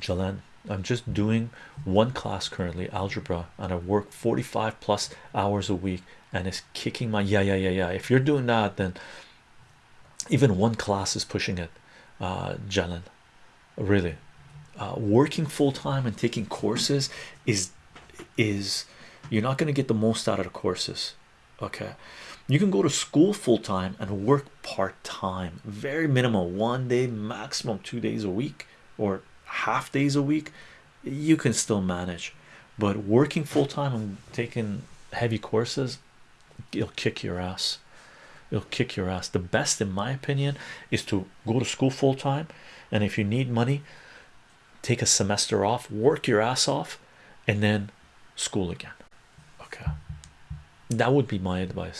Jalen, I'm just doing one class currently, algebra, and I work 45 plus hours a week, and it's kicking my yeah, yeah, yeah, yeah. If you're doing that, then even one class is pushing it, uh, Jalen. Really, uh, working full time and taking courses is is you're not going to get the most out of the courses. Okay, you can go to school full time and work part time, very minimal, one day maximum, two days a week, or half days a week. You can still manage, but working full time and taking heavy courses, it'll kick your ass. It'll kick your ass. The best, in my opinion, is to go to school full time, and if you need money, take a semester off, work your ass off, and then school again. Okay, that would be my advice.